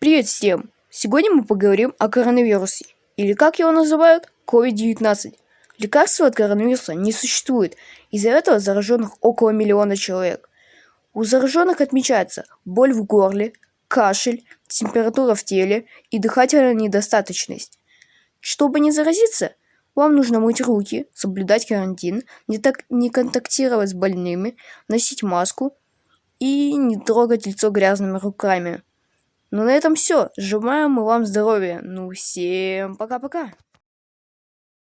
Привет всем! Сегодня мы поговорим о коронавирусе, или как его называют, COVID-19. Лекарства от коронавируса не существует, из-за этого зараженных около миллиона человек. У зараженных отмечается боль в горле, кашель, температура в теле и дыхательная недостаточность. Чтобы не заразиться, вам нужно мыть руки, соблюдать карантин, не, так, не контактировать с больными, носить маску и не трогать лицо грязными руками. Ну на этом все. Желаем мы вам здоровья. Ну всем пока-пока.